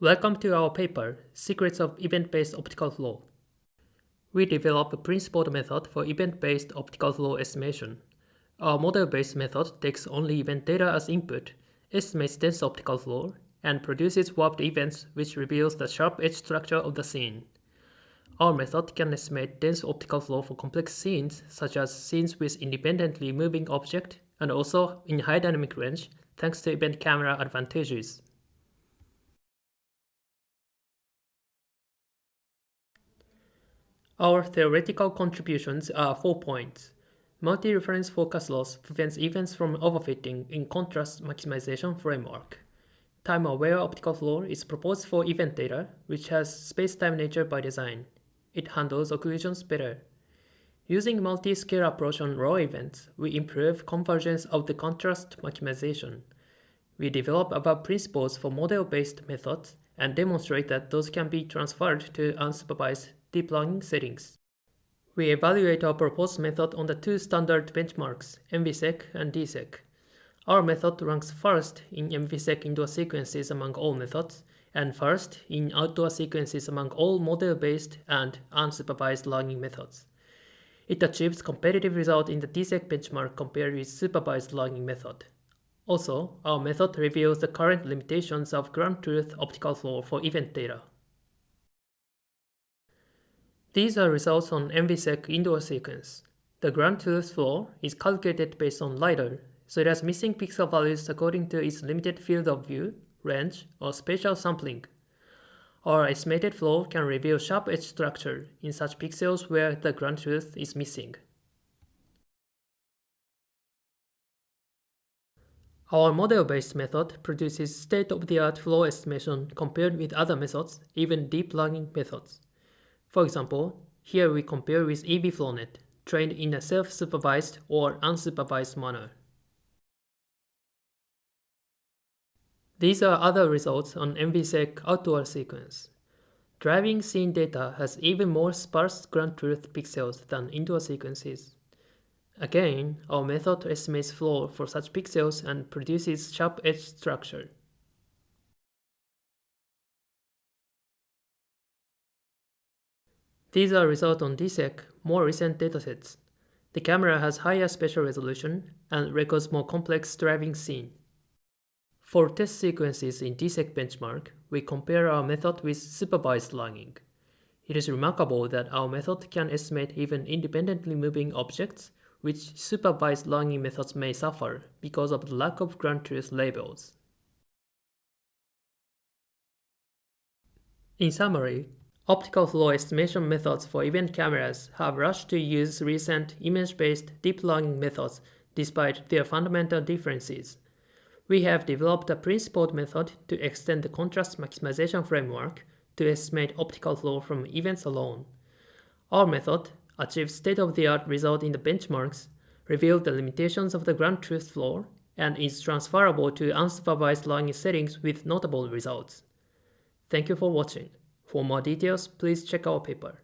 Welcome to our paper, Secrets of Event-Based Optical Flow. We developed a principled method for event-based optical flow estimation. Our model-based method takes only event data as input, estimates dense optical flow, and produces warped events which reveals the sharp edge structure of the scene. Our method can estimate dense optical flow for complex scenes, such as scenes with independently moving object, and also in high dynamic range, thanks to event camera advantages. Our theoretical contributions are four points. Multi-reference focus loss prevents events from overfitting in contrast maximization framework. Time-aware optical flow is proposed for event data, which has space-time nature by design. It handles occlusions better. Using multi-scale approach on raw events, we improve convergence of the contrast maximization. We develop above principles for model-based methods and demonstrate that those can be transferred to unsupervised deep learning settings. We evaluate our proposed method on the two standard benchmarks, MVSEC and DSEC. Our method ranks first in MVSEC indoor sequences among all methods, and first in outdoor sequences among all model-based and unsupervised learning methods. It achieves competitive result in the DSEC benchmark compared with supervised learning method. Also, our method reveals the current limitations of ground truth optical flow for event data. These are results on MVSEC indoor sequence. The ground truth flow is calculated based on LiDAR, so it has missing pixel values according to its limited field of view, range, or spatial sampling. Our estimated flow can reveal sharp edge structure in such pixels where the ground truth is missing. Our model-based method produces state-of-the-art flow estimation compared with other methods, even deep learning methods. For example, here we compare with EVFlowNet, trained in a self-supervised or unsupervised manner. These are other results on MVSEC outdoor sequence. Driving scene data has even more sparse ground truth pixels than indoor sequences. Again, our method estimates flow for such pixels and produces sharp edge structure. These are results on DSEC, more recent datasets. The camera has higher spatial resolution and records more complex driving scene. For test sequences in DSEC benchmark, we compare our method with supervised learning. It is remarkable that our method can estimate even independently moving objects, which supervised learning methods may suffer because of the lack of ground truth labels. In summary, Optical flow estimation methods for event cameras have rushed to use recent image-based deep learning methods despite their fundamental differences. We have developed a principled method to extend the contrast maximization framework to estimate optical flow from events alone. Our method achieves state-of-the-art result in the benchmarks, reveals the limitations of the ground truth flow, and is transferable to unsupervised learning settings with notable results. Thank you for watching. For more details, please check our paper.